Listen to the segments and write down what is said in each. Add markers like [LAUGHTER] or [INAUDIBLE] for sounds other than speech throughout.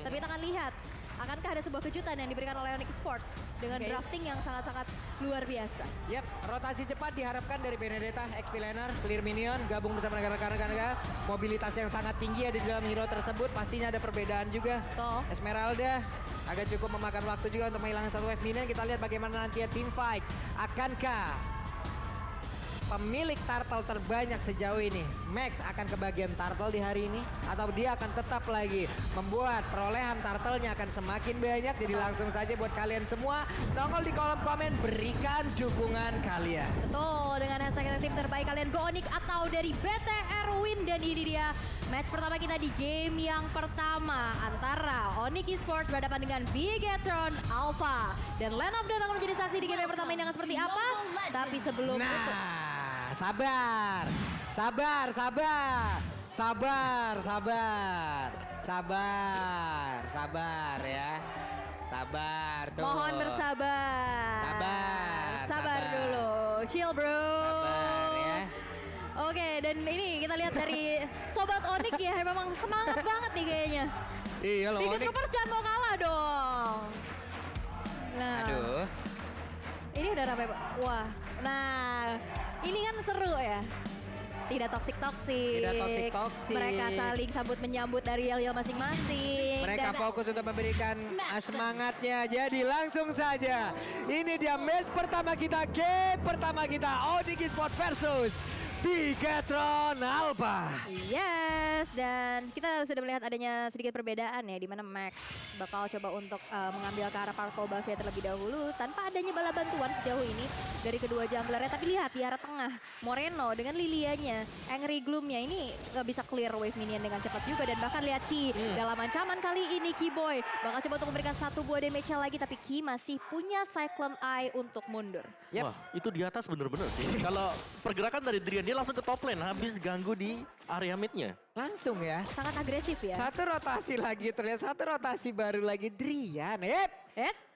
Tapi kita akan lihat akankah ada sebuah kejutan yang diberikan oleh Onyx Sports dengan Oke. drafting yang sangat-sangat luar biasa. Yap, rotasi cepat diharapkan dari Benedetta, XP Laner, Clear Minion, gabung bersama rekan-rekan Mobilitas yang sangat tinggi ada di dalam hero tersebut, pastinya ada perbedaan juga. Betul. Esmeralda agak cukup memakan waktu juga untuk menghilangkan satu wave minion. Kita lihat bagaimana nanti team fight. Akankah pemilik turtle terbanyak sejauh ini, Max akan kebagian turtle di hari ini? Atau dia akan tetap lagi membuat perolehan turtle-nya akan semakin banyak? Jadi langsung saja buat kalian semua, nongol di kolom komen, berikan dukungan kalian. Betul, dengan hashtag tim terbaik kalian Go Onyx atau dari BTR Win. Dan ini dia match pertama kita di game yang pertama antara Onyx Esports berhadapan dengan Bigetron Alpha. Dan Land of Dawn akan menjadi saksi di game yang pertama ini akan seperti apa. Tapi sebelum itu, Nah, sabar, sabar, sabar, sabar, sabar, sabar, sabar ya, sabar tuh. mohon bersabar. Sabar, Sabar sabar. dulu. Chill bro. Sabar ya. Oke, dan ini kita lihat dari Sobat Onyx ya, memang semangat [LAUGHS] banget nih kayaknya. Iya loh. Bikin. Troopers jangan mau kalah dong. Nah, Aduh, ini udah ramai. Pak. Wah, nah ini kan seru ya. Tidak toksik-toksik. Tidak toksik-toksik. Mereka saling sambut menyambut dari yel masing-masing. mereka Dan- fokus untuk memberikan semangatnya. Jadi langsung saja, ini dia match pertama kita, game pertama kita, Onyx Sport versus Bigetron Alpha. Yes, dan kita sudah melihat adanya sedikit perbedaan ya, di mana Max bakal coba untuk uh, mengambil ke arah Parkour Buffet terlebih dahulu tanpa adanya bala bantuan sejauh ini dari kedua junglernya. Tapi lihat di arah tengah, Moreno dengan Lilianya, Angry Gloomnya ini nggak bisa clear wave minion dengan cepat juga dan bahkan lihat Ki dalam ancaman kali ini Ki Boy bakal coba untuk memberikan satu buah damage lagi tapi Ki masih punya Cyclone Eye untuk mundur. Yap. Wah, itu di atas bener-bener sih. Kalau pergerakan dari Drian, dia langsung ke top lane, habis ganggu di area midnya. Langsung ya. Sangat agresif ya. Satu rotasi lagi terlihat satu rotasi baru lagi Drian. Yep.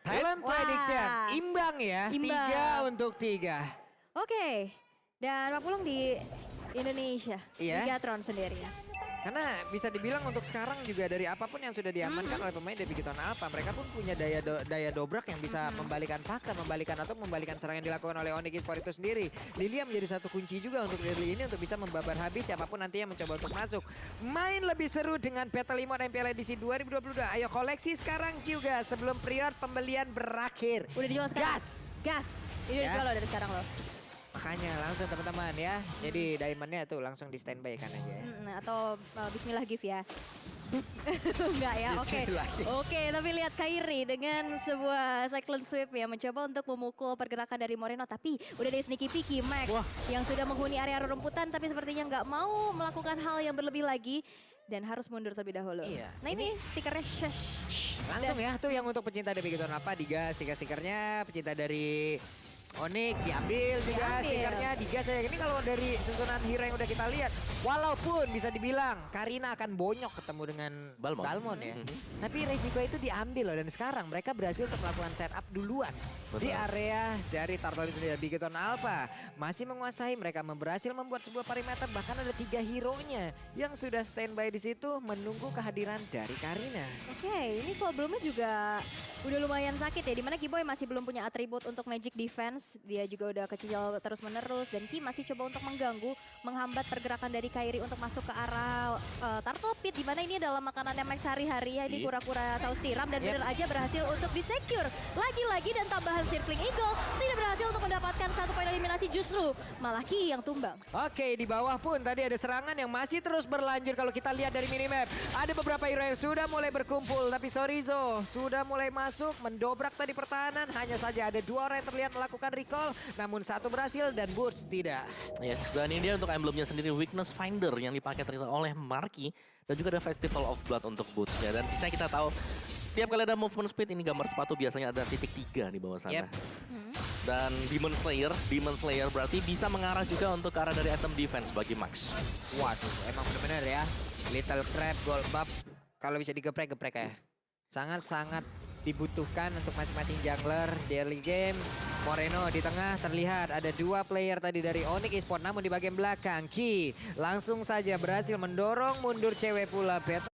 Thailand Wah. prediction imbang ya. Imbang. Tiga untuk tiga. Oke, dan Pak Pulung di Indonesia, Iya. Ligatron sendiri. Karena bisa dibilang untuk sekarang juga dari apa pun yang sudah diamankan oleh pemain dari Bigiton Alpha, mereka pun punya daya do- daya dobrak yang bisa membalikan fakta, membalikan atau membalikan serangan yang dilakukan oleh Onyx Esports itu sendiri. Lilia menjadi satu kunci juga untuk early ini untuk bisa membabar habis siapa pun nanti yang mencoba untuk masuk. Main lebih seru dengan Battle Emote MPL edisi 2022. Ayo koleksi sekarang juga sebelum period pembelian berakhir. Udah dijual sekarang? Gas! Gas! Ini udah Ya. dijual loh dari sekarang loh. Makanya langsung teman-teman ya. Jadi diamondnya tuh langsung di standby kan aja ya. Atau uh, Bismillah gift ya. [LAUGHS] Enggak ya, oke. Gift. Oke, tapi lihat Kairi dengan sebuah cyclone sweep ya mencoba untuk memukul pergerakan dari Moreno tapi udah ada sneaky peeky Max Wah. yang sudah menghuni area rumputan tapi sepertinya nggak mau melakukan hal yang berlebih lagi dan harus mundur terlebih dahulu. Iya. Nah ini stikernya shush. Langsung ya tuh yang untuk pecinta dari Bigiton apa digas stiker-stikernya, pecinta dari Onyx diambil juga Diambil. stikernya digas ya. Ini kalau dari susunan hero yang udah kita lihat, walaupun bisa dibilang Karina akan bonyok ketemu dengan Balmon. ya. Mhm. Tapi resiko itu diambil loh dan sekarang mereka berhasil untuk melakukan setup duluan di Betul. area dari Turtle itu sendiri. Bigiton Alpha masih menguasai mereka berhasil membuat sebuah perimeter bahkan ada tiga hero-nya yang sudah standby di situ menunggu kehadiran dari Karina. Oke, ini sebelumnya juga udah lumayan sakit ya. Di mana Kiboy masih belum punya atribut untuk magic defense. Dia juga udah kecil terus menerus. Dan Ki masih coba untuk mengganggu, menghambat pergerakan dari Kairi untuk masuk ke arah uh, Turtle Pit. Di mana ini adalah makanannya Max hari-hari ya. Ini Iya. kura-kura saus tiram. Dan Yep. bener aja berhasil untuk disecure. Lagi-lagi dan tambahan Circling Eagle tidak berhasil untuk mendapatkan satu poin eliminasi justru. Malah Ki yang tumbang. Oke, di bawah pun tadi ada serangan yang masih terus berlanjut kalau kita lihat dari minimap. Ada beberapa hero yang sudah mulai berkumpul, tapi Sorizo sudah mulai masuk, mendobrak tadi pertahanan. Hanya saja ada dua orang yang terlihat melakukan recall, namun satu berhasil dan Burst tidak. Yes, dan ini dia untuk emblemnya sendiri Weakness Finder yang dipakai ternyata oleh Marky dan juga ada Festival of Blood untuk bootsnya dan sisanya kita tahu setiap kali ada movement speed ini gambar sepatu biasanya ada titik tiga di bawah sana. Yep. Dan Demon Slayer, Demon Slayer berarti bisa mengarah juga untuk ke arah dari item defense bagi Max. Waduh, emang bener-bener ya. Little Crab, Gold Buff, kalau bisa digeprek-geprek ya. Sangat-sangat dibutuhkan untuk masing-masing jungler di early game. Moreno di tengah terlihat ada dua player tadi dari Onyx Esports namun di bagian belakang Ki langsung saja berhasil mendorong mundur cewek pula Bet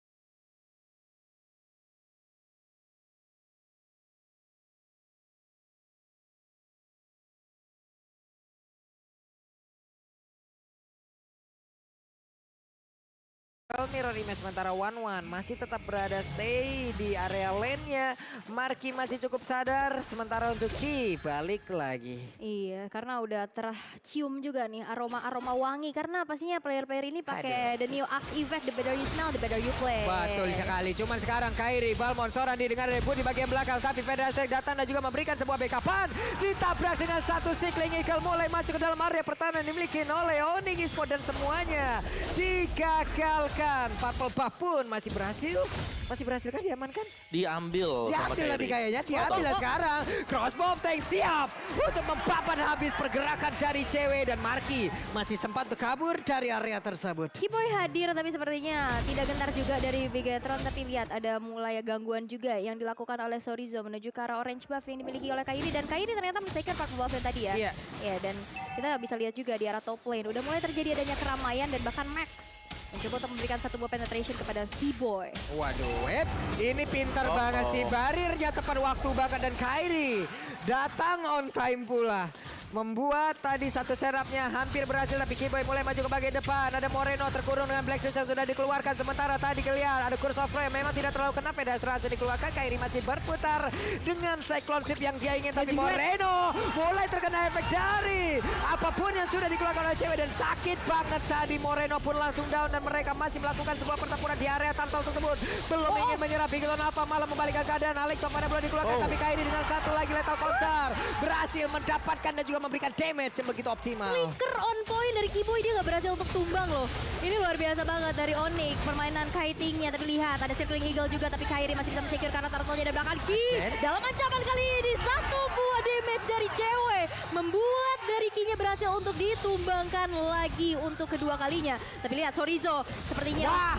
Mirror Image sementara One One masih tetap berada stay di area lane-nya. Marki masih cukup sadar sementara untuk Ki balik lagi. Iya, karena udah tercium juga nih aroma-aroma wangi karena pastinya player-player ini pakai the new Axe effect, the better you smell, the better you play. Betul sekali. Cuman sekarang Kairi, Balmon, Soran didengar rebut di bagian belakang. Tapi Federasi datang dan juga memberikan sebuah backupan. Ditabrak dengan satu Cycling Eagle mulai masuk ke dalam area pertahanan dimiliki oleh Oning Esport dan semuanya digagalkan. Purple Buff pun masih berhasil. Masih berhasil kan diamankan? Diambil, sama Diambil Kairi. kayaknya, diambil lah sekarang. Crossbow tank siap untuk mempapan habis pergerakan dari cewek dan Marki masih sempat untuk kabur dari area tersebut. Kiboy hadir tapi sepertinya tidak gentar juga dari Bigetron tapi lihat ada mulai gangguan juga yang dilakukan oleh Sorizo menuju ke arah orange buff yang dimiliki oleh Kairi dan Kairi ternyata men-taken Park Buff yang tadi ya. Iya. Ya dan kita bisa lihat juga di arah top lane udah mulai terjadi adanya keramaian dan bahkan Max mencoba untuk memberikan satu buah penetration kepada Kiboy. Waduh, Web, ini pintar Oh, banget oh. sih. Barirnya tepat waktu banget dan Kairi datang on time pula. Membuat tadi satu serapnya hampir berhasil tapi Kiboy mulai maju ke bagian depan. Ada Moreno terkurung dengan Black Shoes yang sudah dikeluarkan. Sementara tadi kelihatan ada Curse of Flame. Memang tidak terlalu kena pedestrian dikeluarkan. Kairi masih berputar dengan Cyclone Sweep yang dia ingin. Tapi. Moreno mulai terkena efek dari apa pun yang sudah dikeluarkan oleh cewek. Dan sakit banget tadi Moreno pun langsung down. Dan mereka masih melakukan sebuah pertempuran di area tunnel tersebut. Belum ingin menyerah Bigelon apa malah membalikkan keadaan. Alex mana belum dikeluarkan Oh. tapi Kairi dengan satu lagi lethal counter. Berhasil mendapatkan dan juga memberikan damage yang begitu optimal. Flicker on point dari Kiboy dia nggak berhasil untuk tumbang loh. Ini luar biasa banget dari Onyx permainan kitingnya. Tapi lihat ada circling eagle juga tapi Kairi masih bisa men-secure karena turtle-nya belakang Ki. Dalam ancaman kali ini satu buah damage dari cewek membuat dari Ki-nya berhasil untuk ditumbangkan lagi untuk kedua kalinya. Tapi lihat Sorizo sepertinya Wah,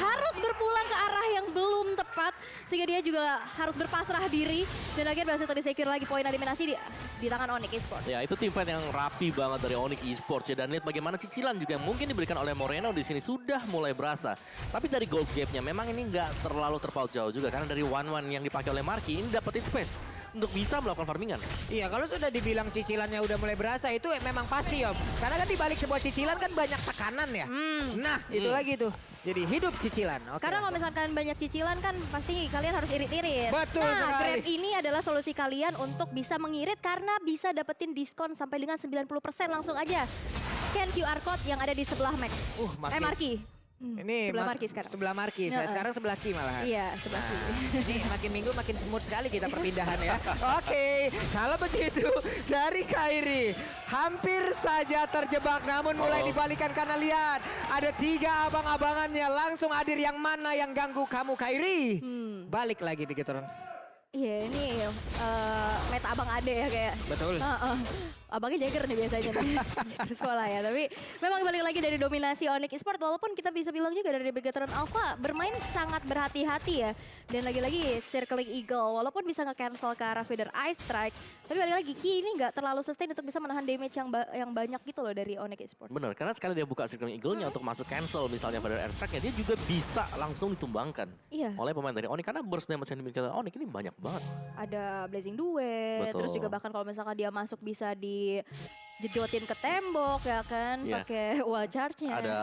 harus berpulang ke arah yang belum tepat sehingga dia juga harus berpasrah diri dan akhirnya berhasil tadi secure lagi poin eliminasi di, di tangan Onyx Esports. Ya itu tim fight yang rapi banget dari Onyx Esports ya dan lihat bagaimana cicilan juga yang mungkin diberikan oleh Moreno di sini sudah mulai berasa. Tapi dari gold gap-nya memang ini nggak terlalu terpaut jauh juga karena dari one one yang dipakai oleh Marki ini dapetin space untuk bisa melakukan farmingan. Iya kalau sudah dibilang cicilannya udah mulai berasa itu memang pasti om. Karena kan dibalik sebuah cicilan kan banyak tekanan ya. Hmm. Nah itu Hmm. lagi tuh. Jadi hidup cicilan. Oke. Karena kalau misalkan banyak cicilan kan pasti kalian harus irit-irit. Betul nah, sekali. Grab ini adalah solusi kalian untuk bisa mengirit karena bisa dapetin diskon sampai dengan 90% langsung aja. Scan QR code yang ada di sebelah Mac. Uh, makin- Eh, Marki. Hmm, Ini sebelah ma- Marki sekarang. Sebelah Marki. Saya Heeh. sekarang sebelah Ki malahan. Iya, sebelah Nah, kiri. ini makin minggu makin smooth sekali kita perpindahan ya. [LAUGHS] Oke, kalau begitu dari Kairi hampir saja terjebak namun mulai Oh. dibalikan karena lihat ada tiga abang-abangannya langsung hadir yang mana yang ganggu kamu Kairi. Hmm. Balik lagi begitu Ron. Iya ini eh, meta abang ade ya kayak. Betul. Heeh. Abangnya Jagger nih biasanya nih [LAUGHS] di sekolah ya. Tapi memang balik lagi dari dominasi Onyx Esport walaupun kita bisa bilang juga dari Begatron Alpha bermain sangat berhati-hati ya. Dan lagi-lagi Circling Eagle walaupun bisa nge-cancel ke arah Feather Ice Strike. Tapi balik lagi Ki ini nggak terlalu sustain untuk bisa menahan damage yang ba- yang banyak gitu loh dari Onyx Esport. Bener, karena sekali dia buka Circling Eagle-nya untuk masuk cancel misalnya pada air strike-nya, dia juga bisa langsung ditumbangkan Iya. oleh pemain dari Onyx. Karena burst damage yang dimiliki oleh Onyx ini banyak banget. ada blazing duet, terus Betul. juga bahkan kalau misalkan dia masuk bisa dijedotin ke tembok ya kan, Iya. pakai [LAUGHS] wall charge-nya. Ada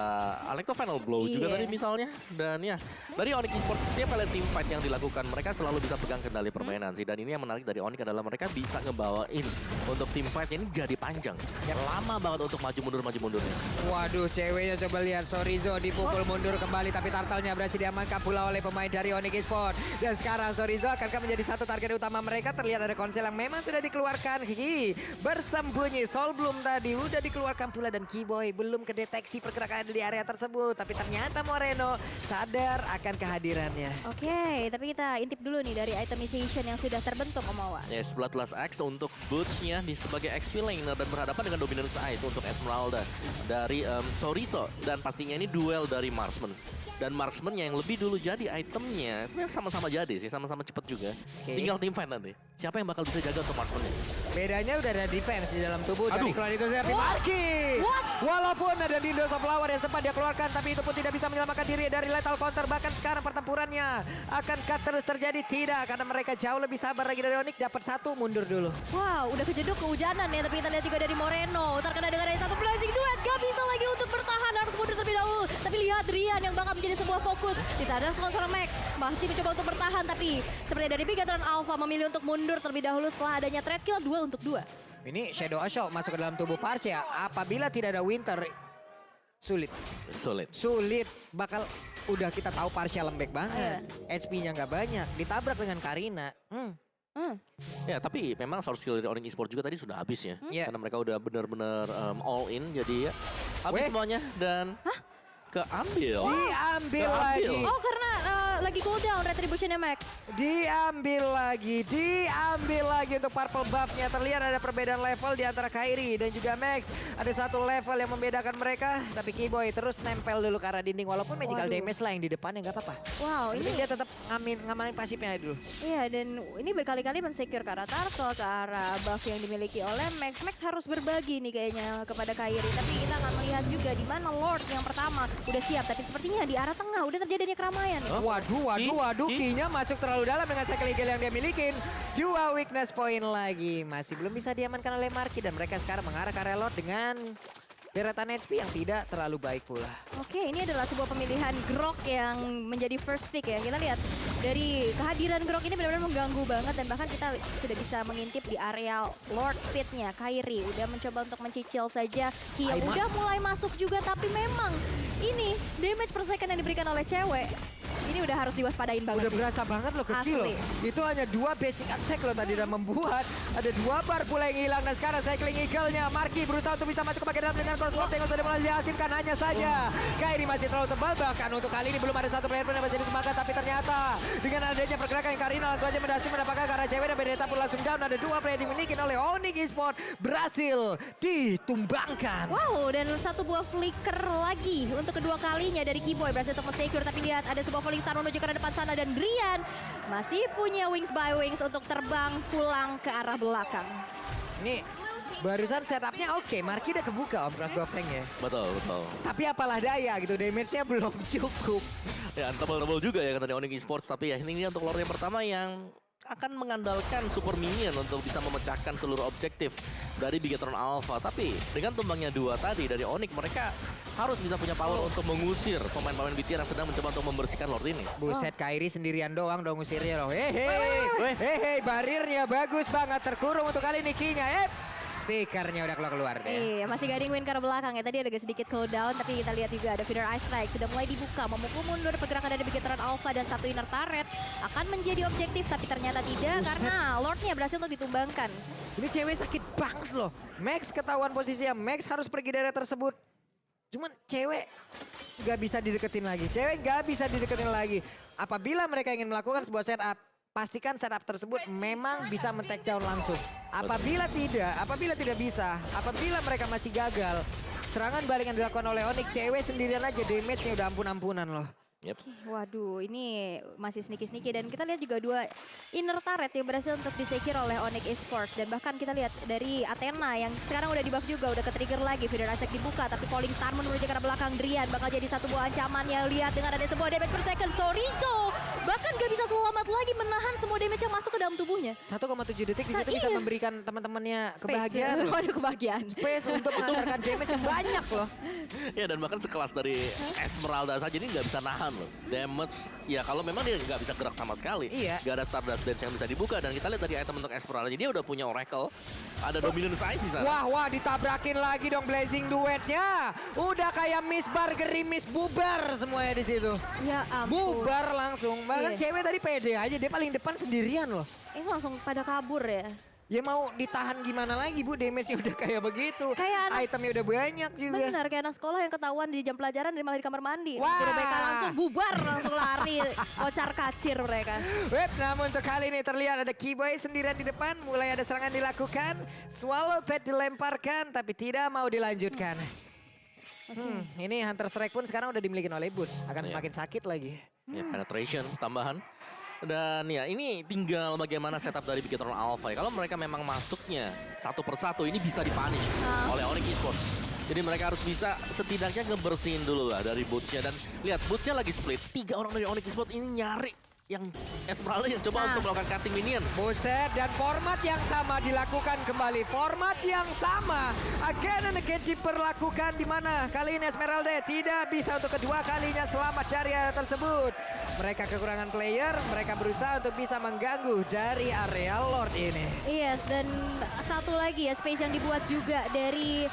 Alecto Final Blow juga Iya. tadi misalnya. Dan ya, dari Onyx Esports setiap kali team fight yang dilakukan, mereka selalu bisa pegang kendali permainan sih. Dan ini yang menarik dari Onyx adalah mereka bisa ngebawain untuk team fight ini jadi panjang. Lama banget untuk maju mundur maju mundurnya. Waduh, ceweknya coba lihat Sorizo dipukul mundur kembali tapi turtle-nya berhasil diamankan pula oleh pemain dari Onyx Esport. Dan sekarang Sorizo akankah menjadi satu target utama mereka? Terlihat ada konsel yang memang sudah dikeluarkan. Ki bersembunyi. Sol belum tadi udah dikeluarkan pula dan Kiboy belum kedeteksi pergerakan di area tersebut. Tapi ternyata Moreno sadar akan kehadirannya. Oke, tapi kita intip dulu nih dari itemization yang sudah terbentuk Om Awa. Yes, Bloodlust X untuk Butch-nya di sebagai XP laner dan berhadapan dengan Dominance Eye itu untuk Esmeralda dari em, Soriso dan pastinya ini duel dari Marksman. Dan Marksman yang lebih dulu jadi itemnya sebenarnya sama-sama jadi sih, sama-sama cepet juga. Oke. Tinggal team fight nanti. Siapa yang bakal bisa jaga untuk marksman Bedanya udah ada defense di dalam tubuh dari Aduh. Chronicles tapi? Marki. Walaupun ada Dindo of Flower yang sempat dia keluarkan tapi itu pun tidak bisa menyelamatkan diri dari lethal counter. Bahkan sekarang pertempurannya akankah terus terjadi? Tidak karena mereka jauh lebih sabar lagi dari Onyx dapat satu mundur dulu. Wow, udah kejeduk kehujanan ya, tapi kita lihat juga dari Moreno. Terkena dengan ada satu blazing duet, gak bisa lagi untuk bertahan, harus mundur terlebih dahulu. Tapi lihat Rian yang bakal menjadi sebuah fokus. Kita ada sponsor Max, masih mencoba untuk bertahan, tapi seperti dari Bigatron Alpha memilih untuk mundur terlebih dahulu setelah adanya trade kill 2 untuk 2. Ini Shadow Assault masuk ke dalam tubuh Parsia. Apabila tidak ada Winter, sulit. Solid. Sulit. Bakal udah kita tahu Parsia lembek banget. HP-nya nggak banyak. Ditabrak dengan Karina. Hmm. Hmm. Ya tapi memang source skill dari Orange Esports juga tadi sudah habis ya. Iya. Karena mereka udah benar-benar um, all in jadi ya habis Weh. semuanya dan keambil. Diambil Keambil. lagi. Oh, karena eh, lagi cooldown retributionnya Max. Diambil lagi, diambil lagi untuk purple buff-nya. Terlihat ada perbedaan level di antara Kairi dan juga Max. Ada satu level yang membedakan mereka. Tapi Keyboy terus nempel dulu ke arah dinding. Walaupun magical Waduh. damage lah yang di depannya nggak apa-apa. Wow, Ini ini dia tetap ngamin, ngamanin pasifnya dulu. Iya dan ini berkali-kali mensecure ke arah Turtle, ke arah buff yang dimiliki oleh Max. Max harus berbagi nih kayaknya kepada Kairi. Tapi kita akan melihat juga di mana Lord yang pertama udah siap. Tapi sepertinya di arah tengah udah terjadinya keramaian nih. Hah? Waduh, waduh, waduh. Ki. Kinya masuk terlalu dalam dengan cycle eagle yang dia milikin. Dua weakness point lagi. Masih belum bisa diamankan oleh Marki. Dan mereka sekarang mengarah ke area Lord dengan deretan HP yang tidak terlalu baik pula. Oke, ini adalah sebuah pemilihan Grok yang menjadi first pick ya. Kita lihat dari kehadiran Grok ini benar-benar mengganggu banget dan bahkan kita sudah bisa mengintip di area Lord Pit-nya. Kairi udah mencoba untuk mencicil saja. Kia udah mulai masuk juga tapi memang ini damage per second yang diberikan oleh cewek ini udah harus diwaspadain banget. Udah berasa banget loh ke Asli. loh. Itu hanya dua basic attack loh tadi dan membuat ada dua bar pula yang hilang dan sekarang cycling eagle-nya Marki berusaha untuk bisa masuk ke bagian dalam dengan cross yang sudah mulai diaktifkan hanya saja Kairi masih terlalu tebal bahkan untuk kali ini belum ada satu player pun yang bisa dikembangkan tapi ternyata dengan adanya pergerakan yang Karina langsung aja berhasil mendapatkan arah cewek dan Benedetta pun langsung down ada dua player dimiliki oleh Onyx Esport berhasil ditumbangkan. Wow, dan satu buah flicker lagi untuk kedua kalinya dari Keyboy berhasil untuk secure tapi lihat ada sebuah falling star menuju ke depan sana dan Rian masih punya wings by wings untuk terbang pulang ke arah belakang. Ini barusan setupnya oke, Marki udah kebuka om cross buff tanknya. Betul, betul. Tapi apalah daya gitu, damage-nya [LAUGHS] belum cukup. Ya, tebal-tebal juga ya kata Onyx Esports. Tapi ya ini untuk Lord yang pertama yang akan mengandalkan super minion untuk bisa memecahkan seluruh objektif dari Bigetron Alpha. Tapi dengan tumbangnya dua tadi dari Onyx, mereka harus bisa punya power untuk mengusir pemain-pemain BTR yang sedang mencoba untuk membersihkan Lord ini. Buset, Kairi sendirian doang dong ngusirnya loh. Hehe, hehe, barirnya bagus banget terkurung untuk kali ini Kinya. Stikernya udah keluar-keluar deh. Iya, masih guarding win ke arah belakang ya. Tadi ada sedikit cooldown, tapi kita lihat juga ada feeder ice strike. Sudah mulai dibuka, memukul mundur pergerakan dari Bigetron Alpha dan satu inner turret. Akan menjadi objektif, tapi ternyata tidak Buset. karena Lordnya berhasil untuk ditumbangkan. Ini cewek sakit banget loh. Max ketahuan posisinya, Max harus pergi dari tersebut. Cuman cewek nggak bisa dideketin lagi. Cewek nggak bisa dideketin lagi. Apabila mereka ingin melakukan sebuah setup, pastikan setup tersebut memang bisa men-take down langsung. Apabila tidak, apabila tidak bisa, apabila mereka masih gagal, serangan balik yang dilakukan oleh Onyx, cewek sendirian aja damage-nya udah ampun-ampunan loh. Yep. Waduh, ini masih sneaky-sneaky. Dan kita lihat juga dua inner turret yang berhasil untuk disecure oleh Onyx Esports. Dan bahkan kita lihat dari Athena yang sekarang udah di buff juga, udah ke-trigger lagi, Feeder Isaac dibuka tapi Falling Star menuju ke belakang. Drian bakal jadi satu buah ancaman ya lihat dengan ada sebuah damage per second. Sorizo bahkan gak bisa selamat lagi menahan semua damage yang masuk ke dalam tubuhnya. 1,7 detik di situ bisa iya. memberikan teman-temannya Space. kebahagiaan. loh. Waduh, kebahagiaan. Space untuk mengantarkan damage yang banyak loh. [LAUGHS] Ya dan bahkan sekelas dari Esmeralda saja ini nggak bisa nahan loh. Damage, ya kalau memang dia nggak bisa gerak sama sekali. Iya. Gak ada Stardust Dance yang bisa dibuka. Dan kita lihat dari item untuk Esmeralda, dia udah punya Oracle. Ada Dominant Size di sana. Wah, wah, ditabrakin lagi dong Blazing duetnya. Udah kayak Miss Bar gerimis bubar semuanya di situ. Ya ampun. Bubar langsung. Bahkan Iya. cewek tadi pede aja, dia paling depan sendirian loh. Ini langsung pada kabur ya. Ya mau ditahan gimana lagi bu, damage-nya udah kayak begitu. Kayak anak- Itemnya udah banyak juga. Benar, kayak anak sekolah yang ketahuan di jam pelajaran dan malah di kamar mandi. Wah. Mereka langsung bubar, langsung lari, kocar kacir mereka. Web, namun untuk kali ini terlihat ada Keyboy sendirian di depan. Mulai ada serangan dilakukan. Swallow pad dilemparkan, tapi tidak mau dilanjutkan. Hmm, ini Hunter Strike pun sekarang udah dimiliki oleh Boots. Akan Iya. semakin sakit lagi. Ya, penetration tambahan. Dan ya ini tinggal bagaimana setup dari Bigetron Alpha ya. Kalau mereka memang masuknya satu persatu ini bisa dipunish Ah. oleh Onyx Esports. Jadi mereka harus bisa setidaknya ngebersihin dulu lah dari bootsnya dan lihat bootsnya lagi split. Tiga orang dari Onyx Esports ini nyari yang Esmeralda yang coba Nah. untuk melakukan cutting minion. Buset, dan format yang sama dilakukan kembali. Format yang sama. Again and again diperlakukan di mana kali ini Esmeralda tidak bisa untuk kedua kalinya selamat dari area tersebut. Mereka kekurangan player, mereka berusaha untuk bisa mengganggu dari area Lord ini. Yes, dan satu lagi ya space yang dibuat juga dari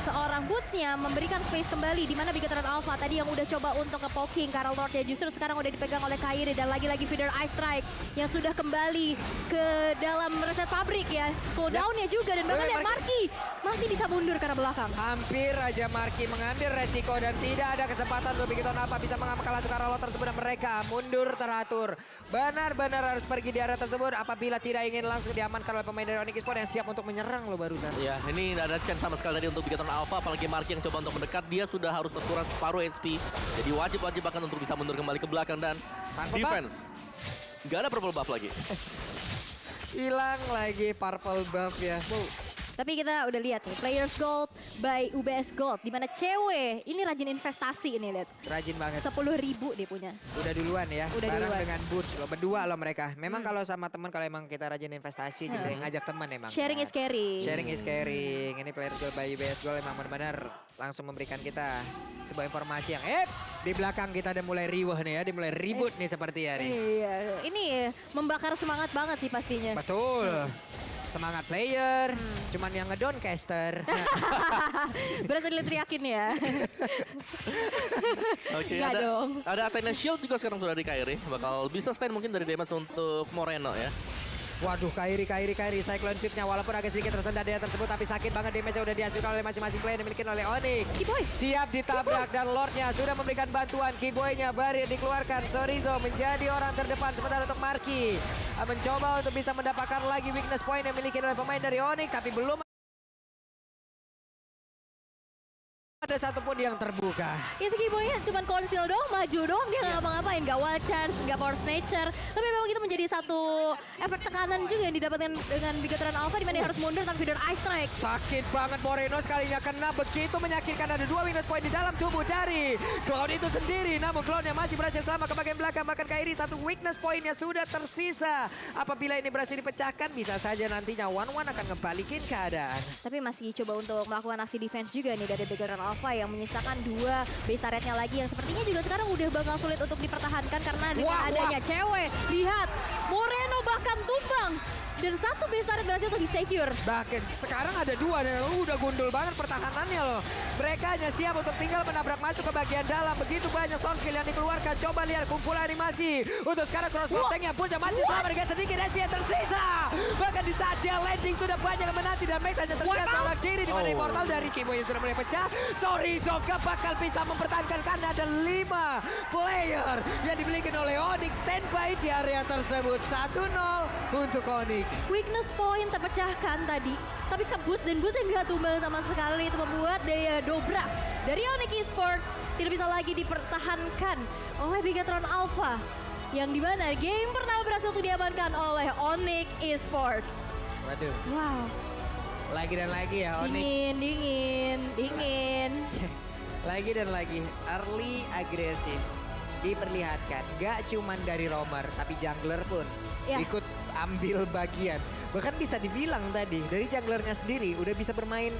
seorang Bootsnya memberikan space kembali di mana Bigetron Alpha tadi yang udah coba untuk nge-poking Karel Lordnya justru sekarang udah dipegang oleh Kairi dan lagi-lagi feeder Ice Strike yang sudah kembali ke dalam reset pabrik ya. Cooldownnya juga dan bahkan lihat Marky masih bisa mundur karena belakang. Hampir aja Marki mengambil resiko dan tidak ada kesempatan untuk Bigiton apa bisa mengamankan laju Karel Lord tersebut dan mereka mundur teratur. Benar-benar harus pergi di area tersebut apabila tidak ingin langsung diamankan oleh pemain dari Onyx Esports yang siap untuk menyerang lo barusan. Ya, ini tidak ada chance sama sekali tadi untuk Bigetron Alpha, apalagi Marky yang coba untuk mendekat, dia sudah harus terkuras separuh HP. Jadi wajib-wajib bahkan untuk bisa mundur kembali ke belakang dan Tanpa defense. Gak ada purple buff lagi. [LAUGHS] Hilang lagi purple buff ya. Tapi kita udah lihat nih, Players Gold by UBS Gold. Di mana cewek, ini rajin investasi ini lihat. Rajin banget. 10 ribu dia punya. Udah duluan ya. Udah bareng duluan. dengan Boots lo berdua lo mereka. Memang kalau sama teman kalau emang kita rajin investasi gitu ya, Hmm. ngajak teman emang. Sharing kan. is caring. Sharing is caring. Ini player goal by UBS Goal emang benar-benar langsung memberikan kita sebuah informasi yang eh di belakang kita udah mulai riuh nih ya, dimulai ribut nih seperti ya nih. Iya, ini membakar semangat banget sih pastinya. Betul. Semangat player, Hmm. cuman yang ngedon caster. [LAUGHS] Berarti teriakin ya. [LAUGHS] Oke, Nggak ada, dong. ada Athena Shield juga sekarang sudah di Kairi. Bakal bisa stand mungkin dari damage untuk Moreno ya. Waduh, Kairi, Kairi, Kairi. Cyclone Sweep-nya walaupun agak sedikit tersendat dia tersebut, tapi sakit banget damage udah dihasilkan oleh masing-masing player yang dimiliki oleh Onyx. Kiboy. Siap ditabrak dan Lordnya sudah memberikan bantuan. Keyboynya Barir dikeluarkan. Sorizo menjadi orang terdepan sementara untuk Marki. ah, Mencoba untuk bisa mendapatkan lagi weakness point yang dimiliki oleh pemain dari Onyx. Tapi belum ada satupun yang terbuka. Itu Kiboynya cuma konsil doang, maju doang. Dia nggak ngapa-ngapain, nggak wild chance, nggak force nature. Tapi memang itu menjadi satu efek tekanan juga yang didapatkan dengan Bigatron Alpha di mana dia harus mundur tanpa feeder Ice Strike. Sakit banget Moreno sekalinya kena begitu menyakitkan ada dua weakness point di dalam tubuh dari Cloud itu sendiri. Namun Cloudnya masih berhasil sama ke bagian belakang. Bahkan Kairi satu weakness pointnya sudah tersisa. Apabila ini berhasil dipecahkan bisa saja nantinya One One akan ngebalikin keadaan. Tapi masih coba untuk melakukan aksi defense juga nih dari Bigatron Alpha yang menyisakan dua base turretnya lagi yang sepertinya juga sekarang udah bakal sulit untuk dipertahankan karena dengan Wah, wah. adanya cewek. Lihat, Moreno bahkan tumbang. Dan satu base turret berhasil untuk di-secure. Bahkan sekarang ada dua dan uh, udah gundul banget pertahanannya loh. Mereka hanya siap untuk tinggal menabrak masuk ke bagian dalam. Begitu banyak sound skill yang dikeluarkan. Coba lihat kumpulan animasi. Untuk sekarang cross nya pun masih selamat dengan sedikit SP yang tersisa. Bahkan di saat dia landing sudah banyak yang menanti dan Max hanya tersisa sebelah kiri di mana Oh. immortal dari Kimo yang sudah mulai pecah. Sorry Zoka bakal bisa mempertahankan karena ada lima player yang dimiliki oleh Onyx standby di area tersebut. 1-0 untuk Onyx. Weakness point terpecahkan tadi. Tapi ke boost dan boost yang nggak tumbang sama sekali. Itu membuat daya dobrak dari Onyx Esports tidak bisa lagi dipertahankan oleh Bigatron Alpha. Yang di mana game pertama berhasil untuk diamankan oleh Onyx Esports. Waduh, Wow, lagi dan lagi ya Onyx. dingin, dingin, dingin. [LAUGHS] Lagi dan lagi, early agresif diperlihatkan. Gak cuman dari roamer, tapi jungler pun Ya. ikut ambil bagian. Bahkan bisa dibilang tadi, dari junglernya sendiri udah bisa bermain